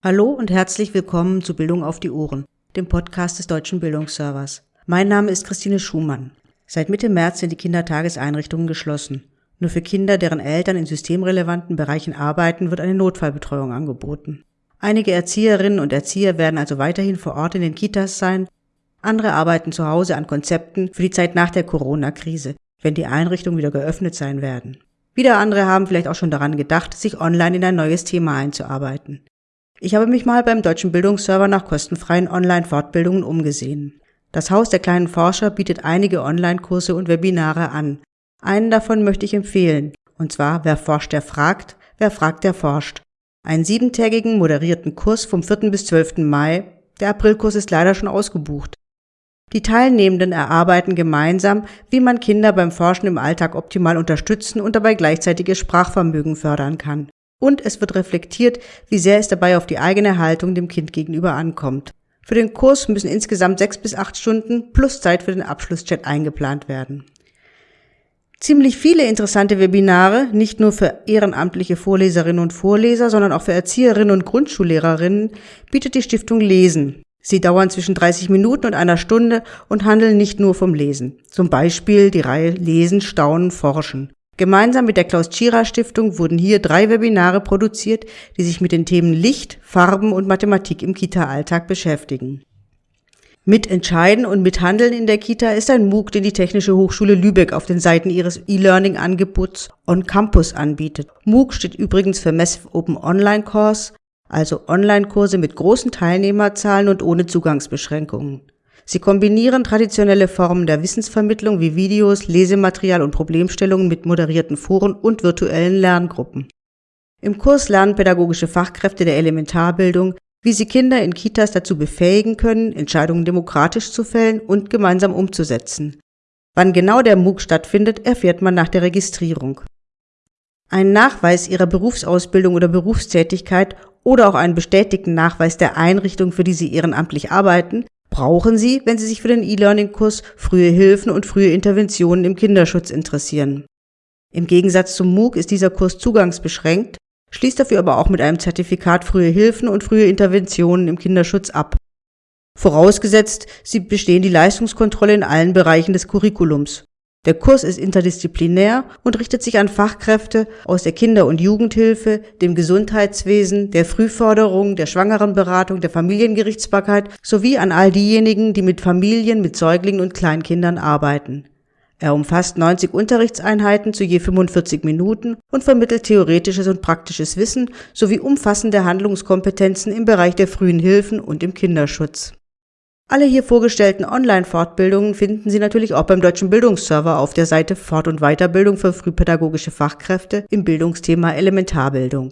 Hallo und herzlich willkommen zu Bildung auf die Ohren, dem Podcast des Deutschen Bildungsservers. Mein Name ist Christine Schumann. Seit Mitte März sind die Kindertageseinrichtungen geschlossen. Nur für Kinder, deren Eltern in systemrelevanten Bereichen arbeiten, wird eine Notfallbetreuung angeboten. Einige Erzieherinnen und Erzieher werden also weiterhin vor Ort in den Kitas sein, andere arbeiten zu Hause an Konzepten für die Zeit nach der Corona-Krise, wenn die Einrichtungen wieder geöffnet sein werden. Wieder andere haben vielleicht auch schon daran gedacht, sich online in ein neues Thema einzuarbeiten. Ich habe mich mal beim Deutschen Bildungsserver nach kostenfreien Online-Fortbildungen umgesehen. Das Haus der kleinen Forscher bietet einige Online-Kurse und Webinare an. Einen davon möchte ich empfehlen, und zwar Wer forscht, der fragt, wer fragt, der forscht. Einen siebentägigen moderierten Kurs vom 4. bis 12. Mai. Der Aprilkurs ist leider schon ausgebucht. Die Teilnehmenden erarbeiten gemeinsam, wie man Kinder beim Forschen im Alltag optimal unterstützen und dabei gleichzeitig ihr Sprachvermögen fördern kann und es wird reflektiert, wie sehr es dabei auf die eigene Haltung dem Kind gegenüber ankommt. Für den Kurs müssen insgesamt sechs bis acht Stunden plus Zeit für den Abschlusschat eingeplant werden. Ziemlich viele interessante Webinare, nicht nur für ehrenamtliche Vorleserinnen und Vorleser, sondern auch für Erzieherinnen und Grundschullehrerinnen, bietet die Stiftung Lesen. Sie dauern zwischen 30 Minuten und einer Stunde und handeln nicht nur vom Lesen. Zum Beispiel die Reihe Lesen, Staunen, Forschen. Gemeinsam mit der Klaus-Tschira-Stiftung wurden hier drei Webinare produziert, die sich mit den Themen Licht, Farben und Mathematik im Kita-Alltag beschäftigen. Mitentscheiden und mithandeln in der Kita ist ein MOOC, den die Technische Hochschule Lübeck auf den Seiten ihres E-Learning-Angebots On Campus anbietet. MOOC steht übrigens für Massive Open Online Course, also Online-Kurse mit großen Teilnehmerzahlen und ohne Zugangsbeschränkungen. Sie kombinieren traditionelle Formen der Wissensvermittlung wie Videos, Lesematerial und Problemstellungen mit moderierten Foren und virtuellen Lerngruppen. Im Kurs lernen pädagogische Fachkräfte der Elementarbildung, wie sie Kinder in Kitas dazu befähigen können, Entscheidungen demokratisch zu fällen und gemeinsam umzusetzen. Wann genau der MOOC stattfindet, erfährt man nach der Registrierung. Ein Nachweis ihrer Berufsausbildung oder Berufstätigkeit oder auch einen bestätigten Nachweis der Einrichtung, für die sie ehrenamtlich arbeiten, brauchen Sie, wenn Sie sich für den E-Learning-Kurs frühe Hilfen und frühe Interventionen im Kinderschutz interessieren. Im Gegensatz zum MOOC ist dieser Kurs zugangsbeschränkt, schließt dafür aber auch mit einem Zertifikat frühe Hilfen und frühe Interventionen im Kinderschutz ab. Vorausgesetzt, Sie bestehen die Leistungskontrolle in allen Bereichen des Curriculums. Der Kurs ist interdisziplinär und richtet sich an Fachkräfte aus der Kinder- und Jugendhilfe, dem Gesundheitswesen, der Frühförderung, der Schwangerenberatung, der Familiengerichtsbarkeit sowie an all diejenigen, die mit Familien, mit Säuglingen und Kleinkindern arbeiten. Er umfasst 90 Unterrichtseinheiten zu je 45 Minuten und vermittelt theoretisches und praktisches Wissen sowie umfassende Handlungskompetenzen im Bereich der frühen Hilfen und im Kinderschutz. Alle hier vorgestellten Online-Fortbildungen finden Sie natürlich auch beim Deutschen Bildungsserver auf der Seite Fort- und Weiterbildung für frühpädagogische Fachkräfte im Bildungsthema Elementarbildung.